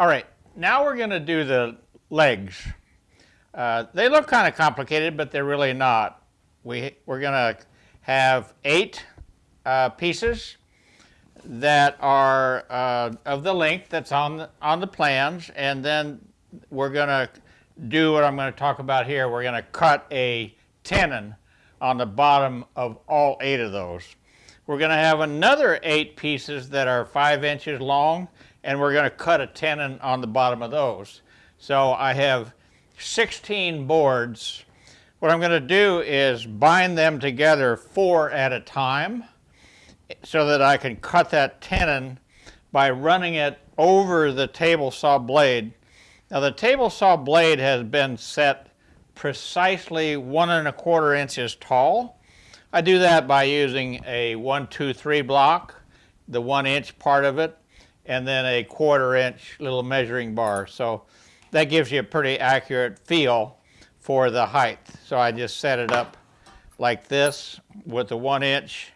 All right, now we're going to do the legs. Uh, they look kind of complicated, but they're really not. We, we're going to have eight uh, pieces that are uh, of the length that's on the, on the plans, and then we're going to do what I'm going to talk about here. We're going to cut a tenon on the bottom of all eight of those. We're going to have another eight pieces that are five inches long and we're going to cut a tenon on the bottom of those. So I have 16 boards. What I'm going to do is bind them together four at a time so that I can cut that tenon by running it over the table saw blade. Now the table saw blade has been set precisely one and a quarter inches tall. I do that by using a one, two, three block, the one inch part of it, and then a quarter inch little measuring bar. So that gives you a pretty accurate feel for the height. So I just set it up like this with the one inch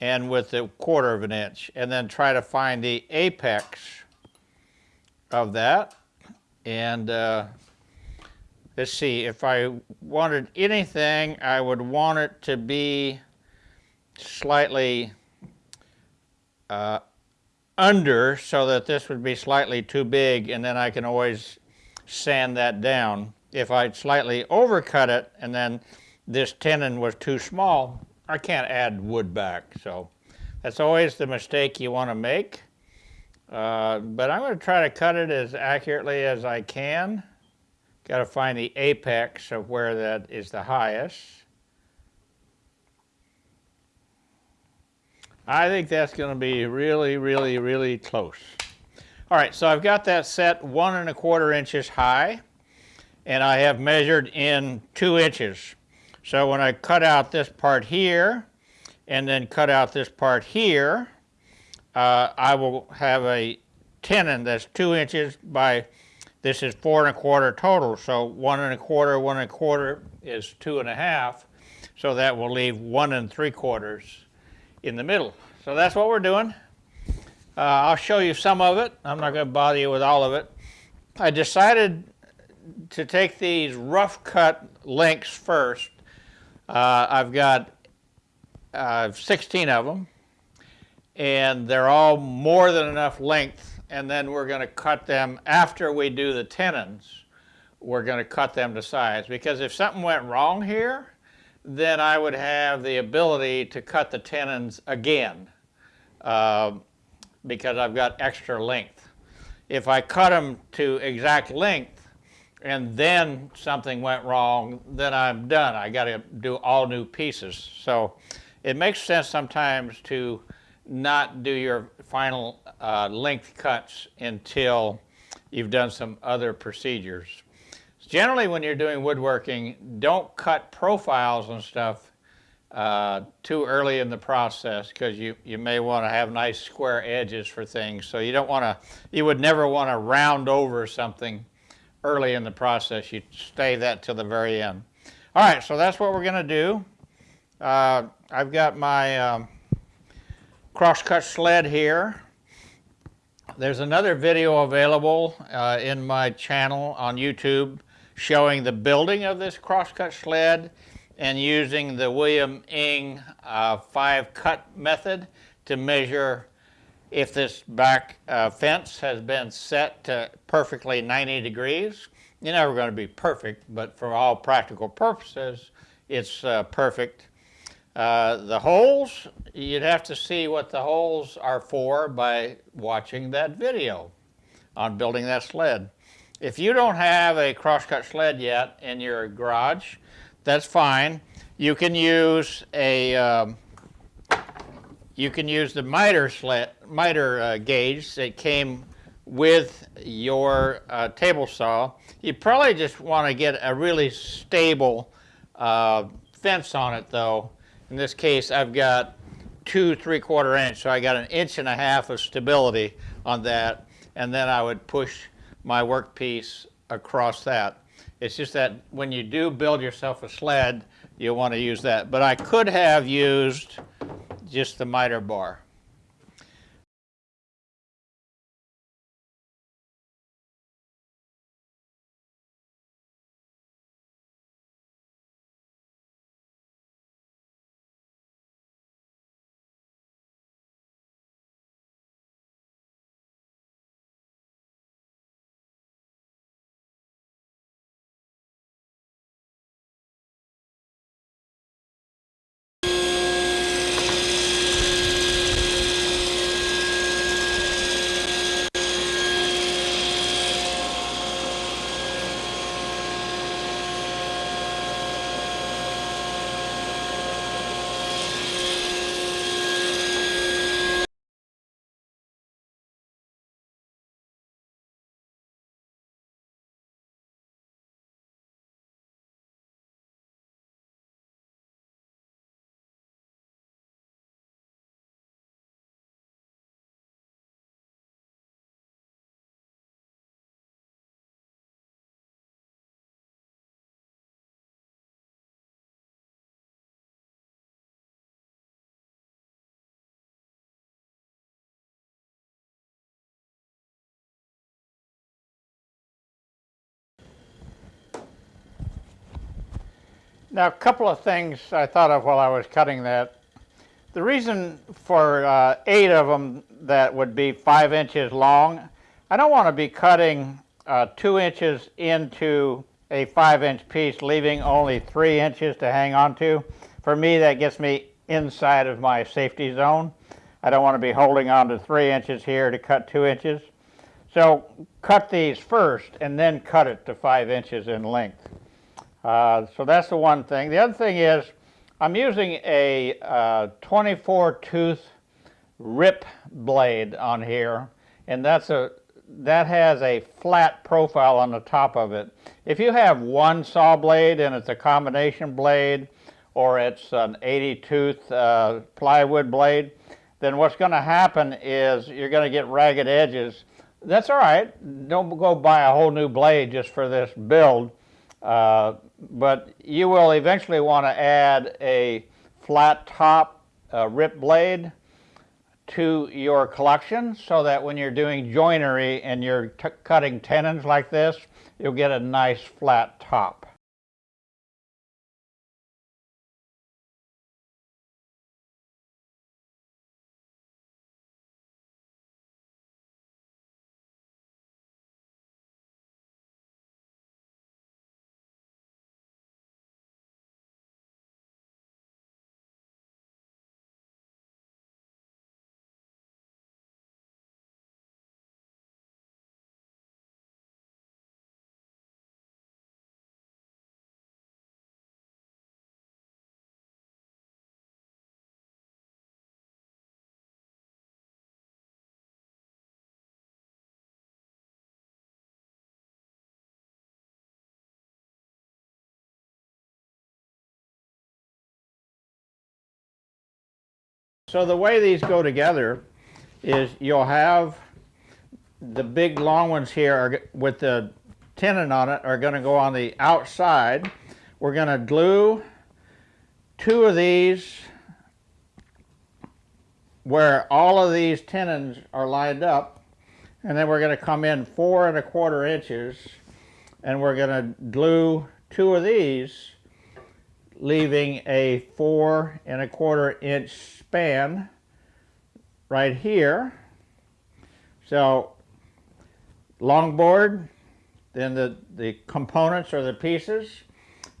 and with the quarter of an inch and then try to find the apex of that. And uh, let's see, if I wanted anything, I would want it to be slightly uh, under so that this would be slightly too big and then I can always sand that down. If I slightly overcut it and then this tenon was too small, I can't add wood back. So that's always the mistake you want to make. Uh, but I'm going to try to cut it as accurately as I can. Got to find the apex of where that is the highest. I think that's going to be really, really, really close. All right, so I've got that set one and a quarter inches high, and I have measured in two inches. So when I cut out this part here, and then cut out this part here, uh, I will have a tenon that's two inches by, this is four and a quarter total, so one and a quarter, one and a quarter is two and a half, so that will leave one and three quarters in the middle. So that's what we're doing. Uh, I'll show you some of it. I'm not going to bother you with all of it. I decided to take these rough cut links first. Uh, I've got uh, 16 of them and they're all more than enough length and then we're going to cut them after we do the tenons we're going to cut them to size because if something went wrong here then I would have the ability to cut the tenons again uh, because I've got extra length. If I cut them to exact length and then something went wrong, then I'm done. I got to do all new pieces. So it makes sense sometimes to not do your final uh, length cuts until you've done some other procedures. Generally, when you're doing woodworking, don't cut profiles and stuff uh, too early in the process because you, you may want to have nice square edges for things. So you don't want to, you would never want to round over something early in the process. You stay that till the very end. All right, so that's what we're going to do. Uh, I've got my um, crosscut sled here. There's another video available uh, in my channel on YouTube showing the building of this crosscut sled and using the William Ng uh, five cut method to measure if this back uh, fence has been set to perfectly 90 degrees. You're never going to be perfect, but for all practical purposes, it's uh, perfect. Uh, the holes, you'd have to see what the holes are for by watching that video on building that sled. If you don't have a crosscut sled yet in your garage, that's fine. You can use a um, you can use the miter sled miter uh, gauge that came with your uh, table saw. You probably just want to get a really stable uh, fence on it though. In this case, I've got two three quarter inch, so I got an inch and a half of stability on that, and then I would push my workpiece across that. It's just that when you do build yourself a sled, you want to use that. But I could have used just the miter bar. Now, a couple of things I thought of while I was cutting that. The reason for uh, eight of them that would be five inches long, I don't want to be cutting uh, two inches into a five inch piece, leaving only three inches to hang on to. For me, that gets me inside of my safety zone. I don't want to be holding on to three inches here to cut two inches. So cut these first and then cut it to five inches in length. Uh, so that's the one thing. The other thing is I'm using a uh, 24 tooth rip blade on here and that's a that has a flat profile on the top of it. If you have one saw blade and it's a combination blade or it's an 80 tooth uh, plywood blade, then what's going to happen is you're going to get ragged edges. That's all right. Don't go buy a whole new blade just for this build. Uh, but you will eventually want to add a flat top uh, rip blade to your collection so that when you're doing joinery and you're cutting tenons like this, you'll get a nice flat top. So the way these go together is you'll have the big long ones here are, with the tenon on it are going to go on the outside. We're going to glue two of these where all of these tenons are lined up and then we're going to come in four and a quarter inches and we're going to glue two of these leaving a four and a quarter inch span right here. So long board, then the, the components or the pieces,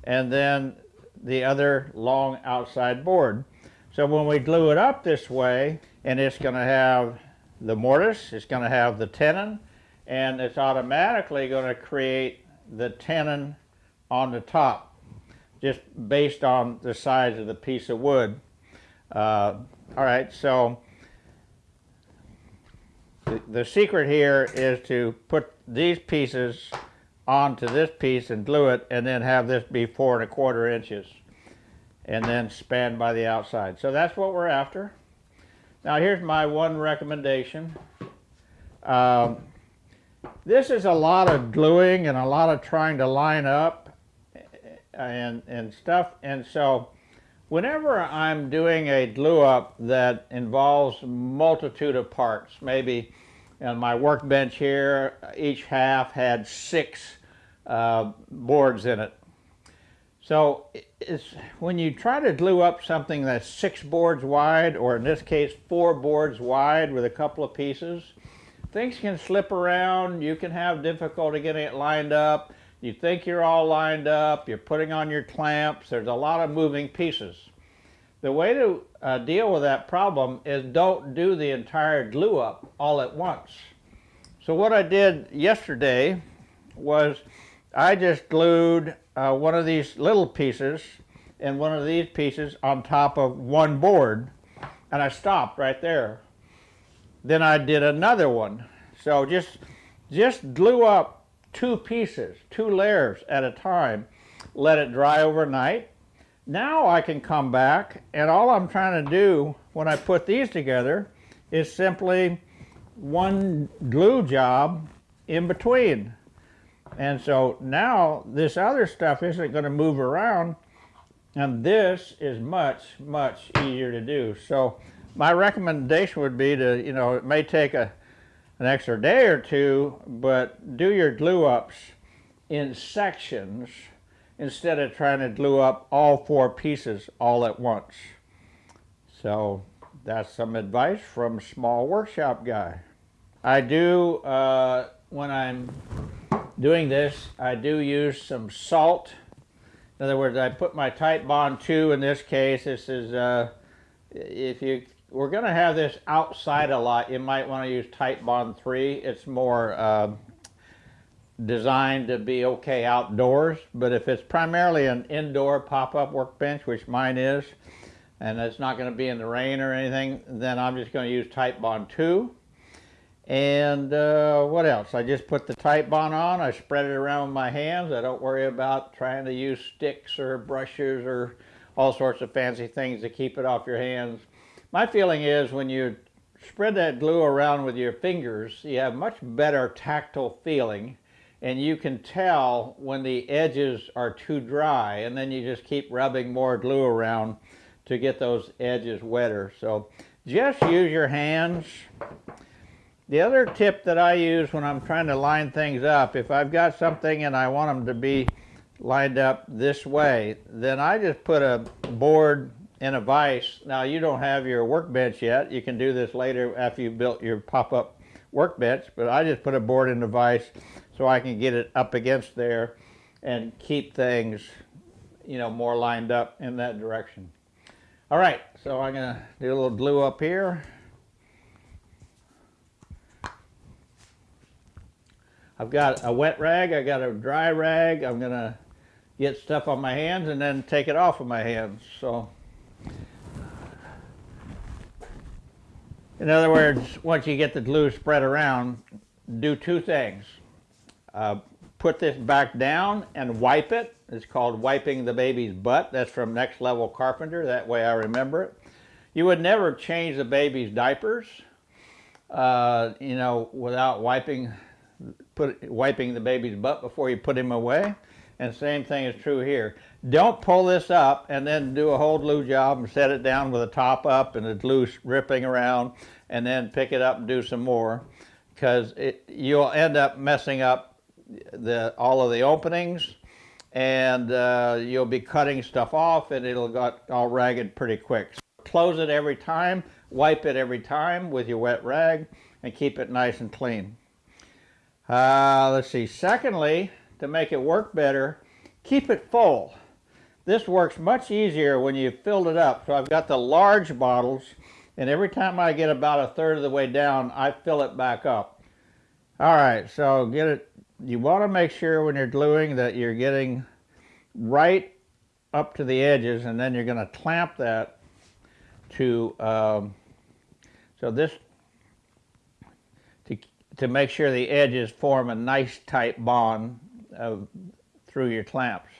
and then the other long outside board. So when we glue it up this way, and it's going to have the mortise, it's going to have the tenon, and it's automatically going to create the tenon on the top just based on the size of the piece of wood. Uh, all right, so the, the secret here is to put these pieces onto this piece and glue it and then have this be four and a quarter inches and then span by the outside. So that's what we're after. Now here's my one recommendation. Um, this is a lot of gluing and a lot of trying to line up and, and stuff. And so whenever I'm doing a glue up that involves multitude of parts, maybe on my workbench here, each half had six uh, boards in it. So when you try to glue up something that's six boards wide, or in this case, four boards wide with a couple of pieces, things can slip around. You can have difficulty getting it lined up. You think you're all lined up, you're putting on your clamps, there's a lot of moving pieces. The way to uh, deal with that problem is don't do the entire glue up all at once. So what I did yesterday was I just glued uh, one of these little pieces and one of these pieces on top of one board and I stopped right there. Then I did another one. So just, just glue up two pieces, two layers at a time, let it dry overnight. Now I can come back and all I'm trying to do when I put these together is simply one glue job in between. And so now this other stuff isn't going to move around and this is much, much easier to do. So my recommendation would be to, you know, it may take a an extra day or two, but do your glue ups in sections instead of trying to glue up all four pieces all at once. So that's some advice from small workshop guy. I do, uh, when I'm doing this, I do use some salt. In other words, I put my Titebond 2 in this case. This is, uh, if you, we're going to have this outside a lot, you might want to use Titebond 3. It's more uh, designed to be okay outdoors, but if it's primarily an indoor pop-up workbench, which mine is, and it's not going to be in the rain or anything, then I'm just going to use Titebond 2. And uh, what else? I just put the Titebond on, I spread it around with my hands. I don't worry about trying to use sticks or brushes or all sorts of fancy things to keep it off your hands. My feeling is when you spread that glue around with your fingers, you have much better tactile feeling and you can tell when the edges are too dry and then you just keep rubbing more glue around to get those edges wetter. So just use your hands. The other tip that I use when I'm trying to line things up, if I've got something and I want them to be lined up this way, then I just put a board in a vise. Now you don't have your workbench yet. You can do this later after you've built your pop-up workbench, but I just put a board in the vise so I can get it up against there and keep things, you know, more lined up in that direction. All right, so I'm to do a little glue up here. I've got a wet rag, I got a dry rag. I'm to get stuff on my hands and then take it off of my hands. So, in other words, once you get the glue spread around, do two things. Uh, put this back down and wipe it. It's called wiping the baby's butt. That's from Next Level Carpenter. That way I remember it. You would never change the baby's diapers, uh, you know, without wiping, put, wiping the baby's butt before you put him away. And same thing is true here. Don't pull this up and then do a whole glue job and set it down with the top up and the glue ripping around and then pick it up and do some more because you'll end up messing up the, all of the openings and uh, you'll be cutting stuff off and it'll get all ragged pretty quick. So close it every time, wipe it every time with your wet rag and keep it nice and clean. Uh, let's see, secondly, to make it work better, keep it full. This works much easier when you've filled it up. So I've got the large bottles and every time I get about a third of the way down, I fill it back up. All right, so get it you want to make sure when you're gluing that you're getting right up to the edges and then you're going to clamp that to um, so this to, to make sure the edges form a nice tight bond through your clamps.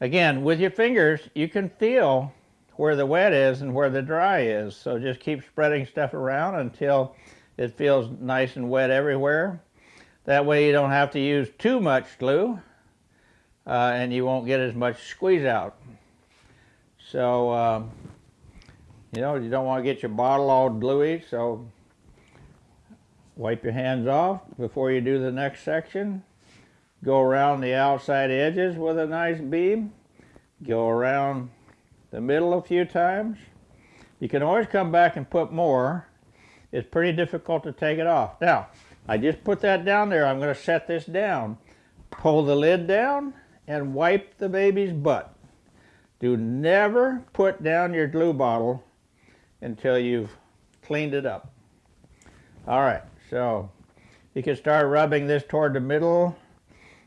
Again, with your fingers, you can feel where the wet is and where the dry is. So just keep spreading stuff around until it feels nice and wet everywhere. That way you don't have to use too much glue uh, and you won't get as much squeeze out. So, um, you know, you don't want to get your bottle all gluey, so wipe your hands off before you do the next section. Go around the outside edges with a nice beam. Go around the middle a few times. You can always come back and put more. It's pretty difficult to take it off. Now, I just put that down there. I'm going to set this down. Pull the lid down and wipe the baby's butt. Do never put down your glue bottle until you've cleaned it up. All right, so you can start rubbing this toward the middle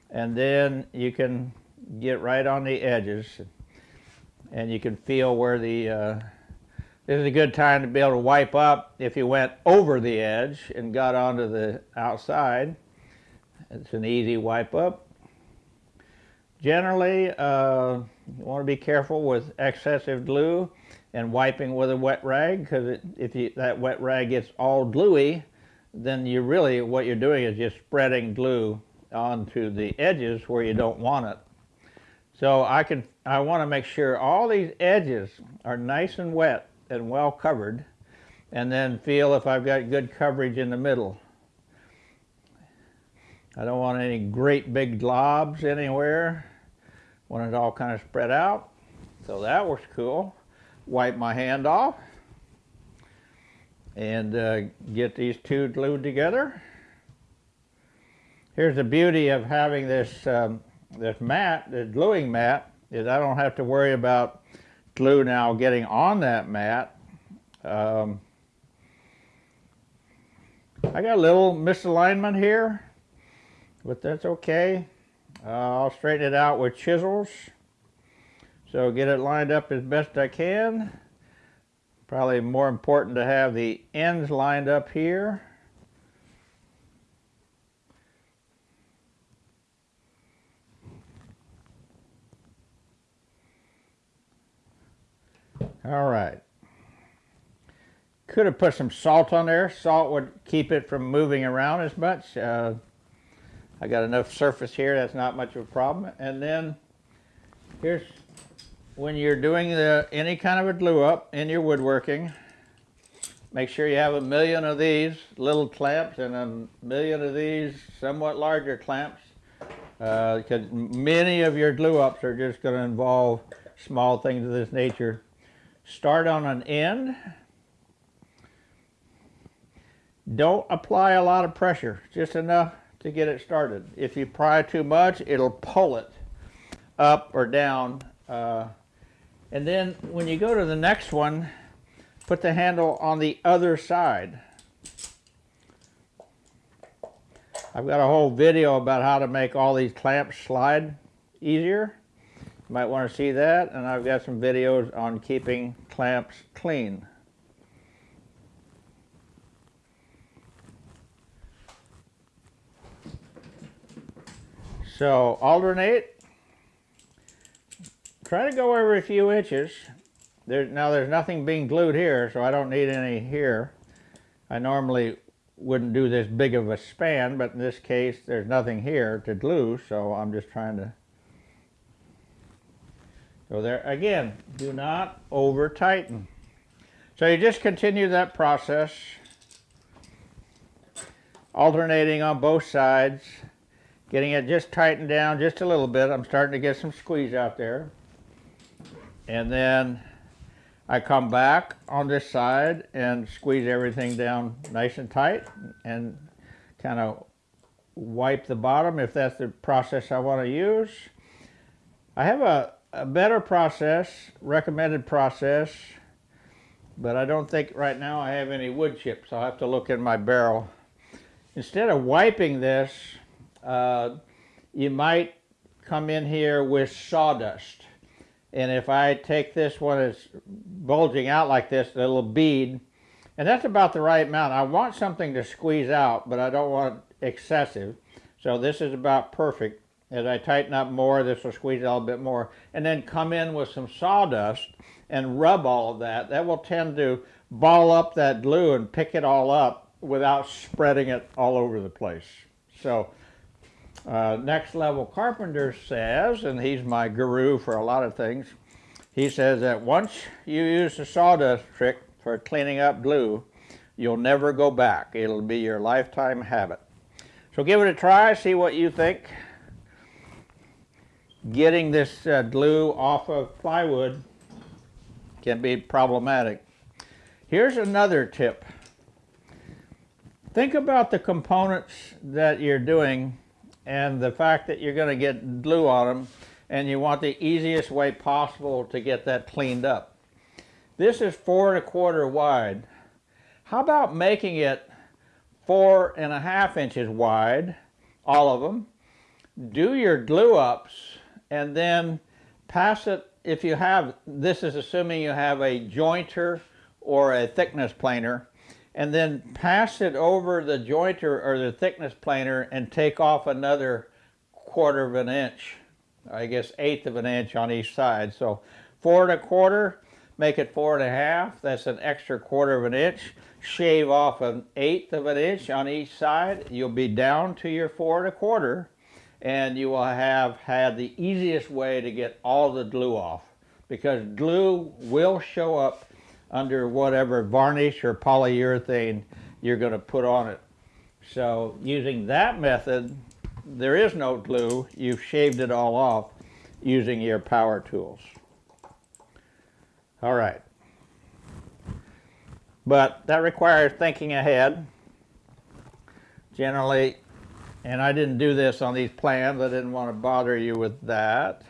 and then you can get right on the edges and you can feel where the uh, this is a good time to be able to wipe up if you went over the edge and got onto the outside. It's an easy wipe up. Generally, uh, you want to be careful with excessive glue and wiping with a wet rag because if you, that wet rag gets all gluey, then you really, what you're doing is just spreading glue onto the edges where you don't want it. So I can, I want to make sure all these edges are nice and wet and well covered and then feel if I've got good coverage in the middle. I don't want any great big globs anywhere. Want it all kind of spread out. So that works cool. Wipe my hand off and uh, get these two glued together. Here's the beauty of having this um, this mat, the gluing mat, is I don't have to worry about glue now getting on that mat. Um, I got a little misalignment here, but that's okay. Uh, I'll straighten it out with chisels. So get it lined up as best I can. Probably more important to have the ends lined up here. All right. Could have put some salt on there. Salt would keep it from moving around as much. Uh, I got enough surface here, that's not much of a problem. And then here's when you're doing the any kind of a glue up in your woodworking, make sure you have a million of these little clamps and a million of these somewhat larger clamps because uh, many of your glue ups are just going to involve small things of this nature. Start on an end. Don't apply a lot of pressure, just enough to get it started. If you pry too much, it'll pull it up or down. Uh, and then when you go to the next one, put the handle on the other side. I've got a whole video about how to make all these clamps slide easier. You might want to see that, and I've got some videos on keeping clamps clean. So alternate. Try to go every a few inches. There's, now there's nothing being glued here, so I don't need any here. I normally wouldn't do this big of a span, but in this case there's nothing here to glue, so I'm just trying to go there. Again, do not over tighten. So you just continue that process, alternating on both sides getting it just tightened down just a little bit. I'm starting to get some squeeze out there. And then I come back on this side and squeeze everything down nice and tight and kind of wipe the bottom if that's the process I want to use. I have a, a better process, recommended process, but I don't think right now I have any wood chips. I'll have to look in my barrel. Instead of wiping this, uh, you might come in here with sawdust. And if I take this one that's bulging out like this, a little bead, and that's about the right amount. I want something to squeeze out, but I don't want excessive. So this is about perfect. As I tighten up more, this will squeeze out a bit more. And then come in with some sawdust and rub all of that. That will tend to ball up that glue and pick it all up without spreading it all over the place. So uh, Next Level Carpenter says, and he's my guru for a lot of things, he says that once you use the sawdust trick for cleaning up glue, you'll never go back. It'll be your lifetime habit. So give it a try, see what you think. Getting this uh, glue off of plywood can be problematic. Here's another tip. Think about the components that you're doing and the fact that you're going to get glue on them and you want the easiest way possible to get that cleaned up. This is four and a quarter wide. How about making it four and a half inches wide, all of them, do your glue ups and then pass it, if you have, this is assuming you have a jointer or a thickness planer, and then pass it over the jointer or the thickness planer and take off another quarter of an inch, I guess eighth of an inch on each side. So four and a quarter, make it four and a half, that's an extra quarter of an inch. Shave off an eighth of an inch on each side, you'll be down to your four and a quarter and you will have had the easiest way to get all the glue off because glue will show up under whatever varnish or polyurethane you're going to put on it. So using that method, there is no glue. You've shaved it all off. using your power tools. All right. But that requires thinking ahead. Generally, and I didn't do this on these plans, I didn't want to bother you with that.